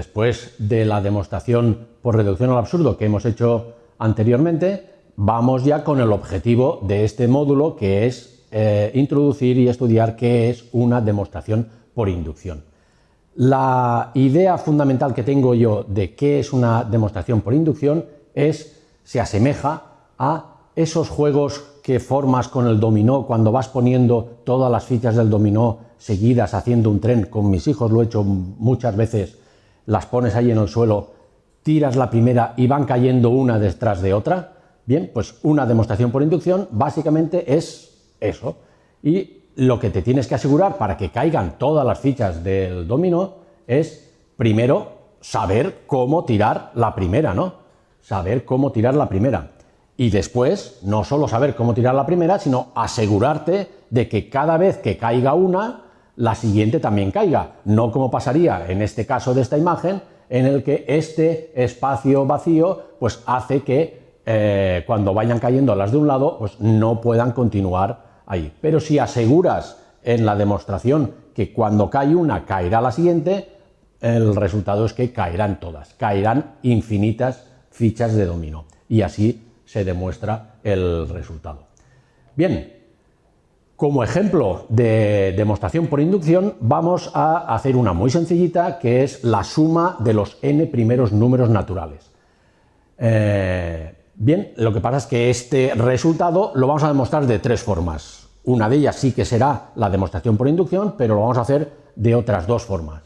después de la demostración por reducción al absurdo que hemos hecho anteriormente, vamos ya con el objetivo de este módulo que es eh, introducir y estudiar qué es una demostración por inducción. La idea fundamental que tengo yo de qué es una demostración por inducción es, se asemeja a esos juegos que formas con el dominó cuando vas poniendo todas las fichas del dominó seguidas haciendo un tren, con mis hijos lo he hecho muchas veces, las pones ahí en el suelo, tiras la primera y van cayendo una detrás de otra, Bien, pues una demostración por inducción básicamente es eso. Y lo que te tienes que asegurar para que caigan todas las fichas del dominó es, primero, saber cómo tirar la primera, ¿no? Saber cómo tirar la primera. Y después, no solo saber cómo tirar la primera, sino asegurarte de que cada vez que caiga una, la siguiente también caiga. No como pasaría en este caso de esta imagen, en el que este espacio vacío pues hace que eh, cuando vayan cayendo las de un lado, pues no puedan continuar ahí. Pero si aseguras en la demostración que cuando cae una caerá la siguiente, el resultado es que caerán todas, caerán infinitas fichas de dominó y así se demuestra el resultado. Bien, como ejemplo de demostración por inducción vamos a hacer una muy sencillita que es la suma de los n primeros números naturales. Eh, Bien, lo que pasa es que este resultado lo vamos a demostrar de tres formas. Una de ellas sí que será la demostración por inducción, pero lo vamos a hacer de otras dos formas.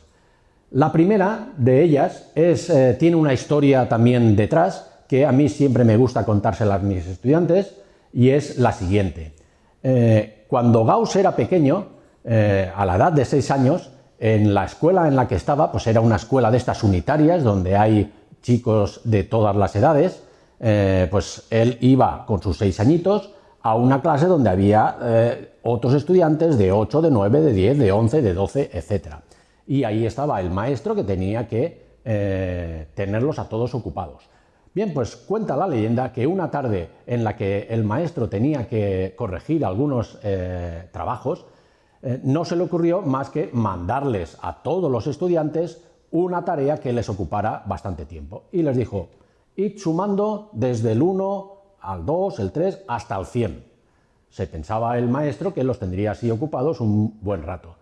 La primera de ellas eh, tiene una historia también detrás, que a mí siempre me gusta contárselas a mis estudiantes, y es la siguiente. Eh, cuando Gauss era pequeño, eh, a la edad de seis años, en la escuela en la que estaba, pues era una escuela de estas unitarias, donde hay chicos de todas las edades, eh, pues él iba con sus seis añitos a una clase donde había eh, otros estudiantes de 8, de 9, de 10, de 11, de 12, etc. Y ahí estaba el maestro que tenía que tenerlos a todos ocupados. Bien, pues cuenta la leyenda que una tarde en la que el maestro tenía que corregir algunos trabajos, no se le ocurrió más que mandarles a todos los estudiantes una tarea que les ocupara bastante tiempo. Y les dijo, y sumando desde el 1 al 2, el 3, hasta el 100. Se pensaba el maestro que los tendría así ocupados un buen rato.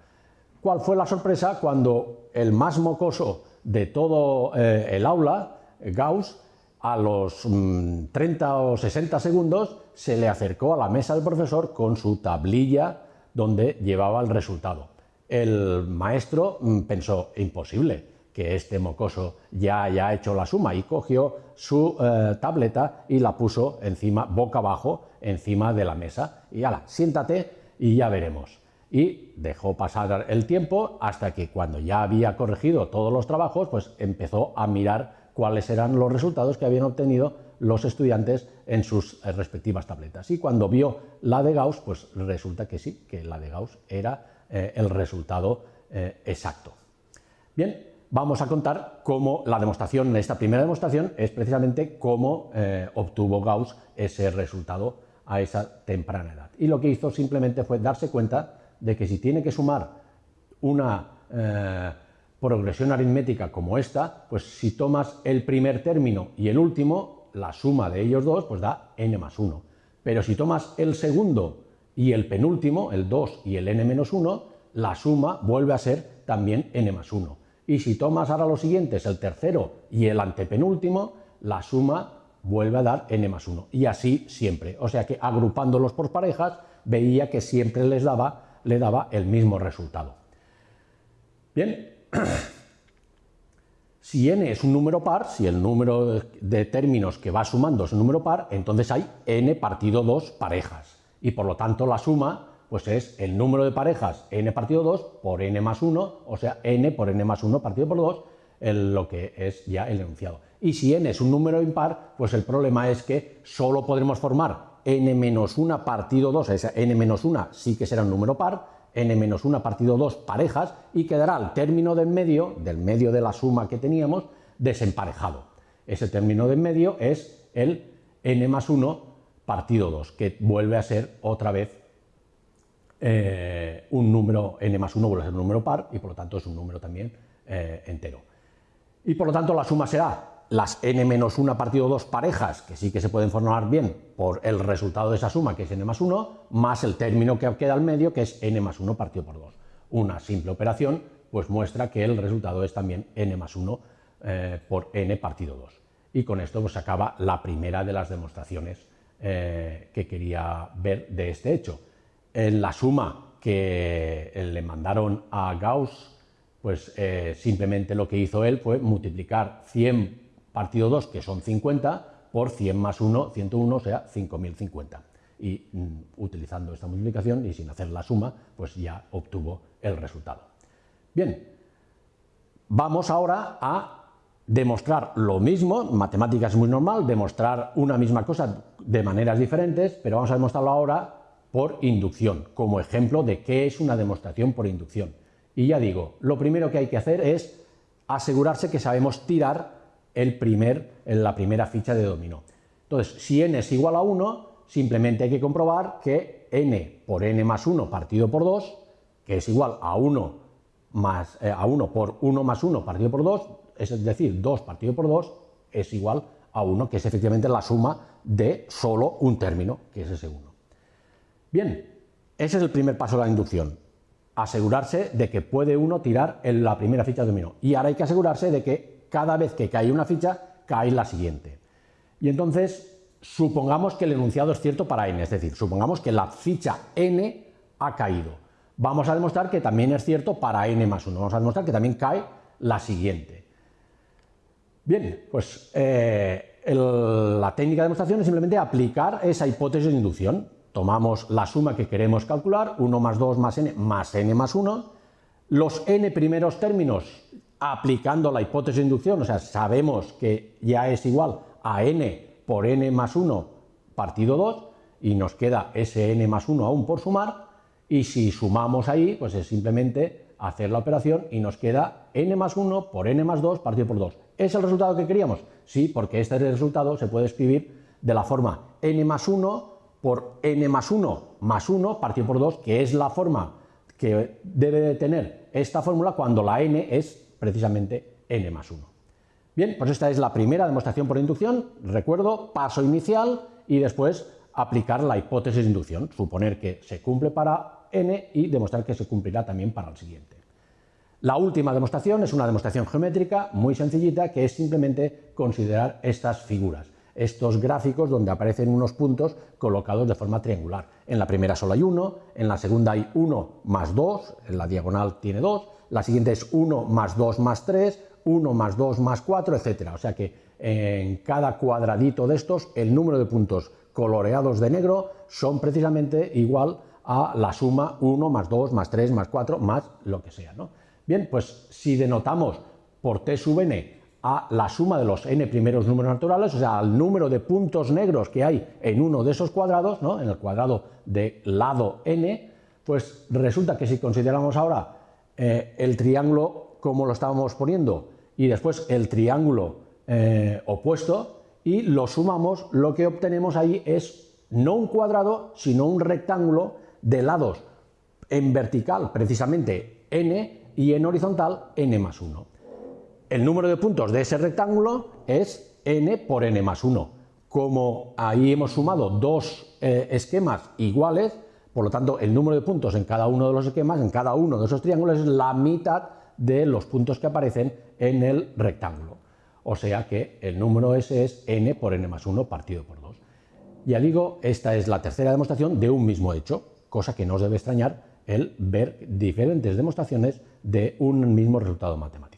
¿Cuál fue la sorpresa cuando el más mocoso de todo eh, el aula, Gauss, a los 30 mm, o 60 segundos se le acercó a la mesa del profesor con su tablilla donde llevaba el resultado. El maestro mm, pensó, imposible, que este mocoso ya haya hecho la suma y cogió su eh, tableta y la puso encima, boca abajo, encima de la mesa. Y ala, siéntate y ya veremos. Y dejó pasar el tiempo hasta que cuando ya había corregido todos los trabajos, pues empezó a mirar cuáles eran los resultados que habían obtenido los estudiantes en sus eh, respectivas tabletas. Y cuando vio la de Gauss, pues resulta que sí, que la de Gauss era eh, el resultado exacto. Bien, vamos a contar cómo la demostración, esta primera demostración, es precisamente cómo eh, obtuvo Gauss ese resultado a esa temprana edad. Y lo que hizo simplemente fue darse cuenta de que si tiene que sumar una eh, progresión aritmética como esta, pues si tomas el primer término y el último, la suma de ellos dos pues da n más 1. Pero si tomas el segundo y el penúltimo, el 2 y el n menos 1, la suma vuelve a ser también n más 1 y si tomas ahora los siguientes, el tercero y el antepenúltimo, la suma vuelve a dar n más 1 y así siempre. O sea que agrupándolos por parejas veía que siempre les daba, le daba el mismo resultado. Bien, si n es un número par, si el número de términos que va sumando es un número par, entonces hay n partido 2 parejas y por lo tanto la suma pues es el número de parejas n partido 2 por n más 1, o sea, n por n más 1 partido por 2, lo que es ya el enunciado. Y si n es un número impar, pues el problema es que solo podremos formar n menos 1 partido 2, esa n menos 1 sí que será un número par, n menos 1 partido 2 parejas, y quedará el término de en medio, del medio de la suma que teníamos, desemparejado. Ese término de en medio es el n más 1 partido 2, que vuelve a ser otra vez eh, un número n más 1 vuelve a ser un número par y por lo tanto es un número también eh, entero. Y por lo tanto la suma será las n menos 1 partido 2 parejas, que sí que se pueden formar bien por el resultado de esa suma, que es n más 1, más el término que queda al medio, que es n más 1 partido por 2. Una simple operación pues muestra que el resultado es también n más 1 eh, por n partido 2. Y con esto pues, se acaba la primera de las demostraciones eh, que quería ver de este hecho. En la suma que le mandaron a Gauss, pues eh, simplemente lo que hizo él fue multiplicar 100 partido 2, que son 50, por 100 más 1, 101, o sea, 5050. Y mm, utilizando esta multiplicación y sin hacer la suma, pues ya obtuvo el resultado. Bien, vamos ahora a demostrar lo mismo, matemáticas es muy normal, demostrar una misma cosa de maneras diferentes, pero vamos a demostrarlo ahora por inducción, como ejemplo de qué es una demostración por inducción. Y ya digo, lo primero que hay que hacer es asegurarse que sabemos tirar el primer, la primera ficha de dominó. Entonces, si n es igual a 1, simplemente hay que comprobar que n por n más 1 partido por 2, que es igual a 1, más, eh, a 1 por 1 más 1 partido por 2, es decir, 2 partido por 2, es igual a 1, que es efectivamente la suma de solo un término, que es ese 1. Bien, ese es el primer paso de la inducción, asegurarse de que puede uno tirar en la primera ficha de dominó. Y ahora hay que asegurarse de que cada vez que cae una ficha, cae la siguiente. Y entonces, supongamos que el enunciado es cierto para n, es decir, supongamos que la ficha n ha caído. Vamos a demostrar que también es cierto para n más 1, vamos a demostrar que también cae la siguiente. Bien, pues eh, la técnica de demostración es simplemente aplicar esa hipótesis de inducción. Tomamos la suma que queremos calcular, 1 más 2 más n más n más 1, los n primeros términos aplicando la hipótesis de inducción, o sea, sabemos que ya es igual a n por n más 1 partido 2 y nos queda ese n más 1 aún por sumar y si sumamos ahí, pues es simplemente hacer la operación y nos queda n más 1 por n más 2 partido por 2. ¿Es el resultado que queríamos? Sí, porque este resultado se puede escribir de la forma n más 1 por n más 1 más 1 partido por 2, que es la forma que debe de tener esta fórmula cuando la n es precisamente n más 1. Bien, pues esta es la primera demostración por inducción. Recuerdo, paso inicial y después aplicar la hipótesis de inducción, suponer que se cumple para n y demostrar que se cumplirá también para el siguiente. La última demostración es una demostración geométrica muy sencillita que es simplemente considerar estas figuras, estos gráficos donde aparecen unos puntos colocados de forma triangular. En la primera solo hay uno, en la segunda hay 1 más 2, en la diagonal tiene 2, la siguiente es 1 más 2 más 3, 1 más 2 más 4, etcétera. O sea que en cada cuadradito de estos el número de puntos coloreados de negro son precisamente igual a la suma 1 más 2 más 3 más 4 más lo que sea. ¿no? Bien, pues si denotamos por t sub n a la suma de los n primeros números naturales, o sea, al número de puntos negros que hay en uno de esos cuadrados, ¿no? en el cuadrado de lado n, pues resulta que si consideramos ahora eh, el triángulo como lo estábamos poniendo y después el triángulo eh, opuesto y lo sumamos, lo que obtenemos ahí es no un cuadrado, sino un rectángulo de lados en vertical precisamente n y en horizontal n más 1. El número de puntos de ese rectángulo es n por n más 1. Como ahí hemos sumado dos eh, esquemas iguales, por lo tanto, el número de puntos en cada uno de los esquemas, en cada uno de esos triángulos, es la mitad de los puntos que aparecen en el rectángulo. O sea que el número ese es n por n más 1 partido por 2. Ya digo, esta es la tercera demostración de un mismo hecho, cosa que no os debe extrañar el ver diferentes demostraciones de un mismo resultado matemático.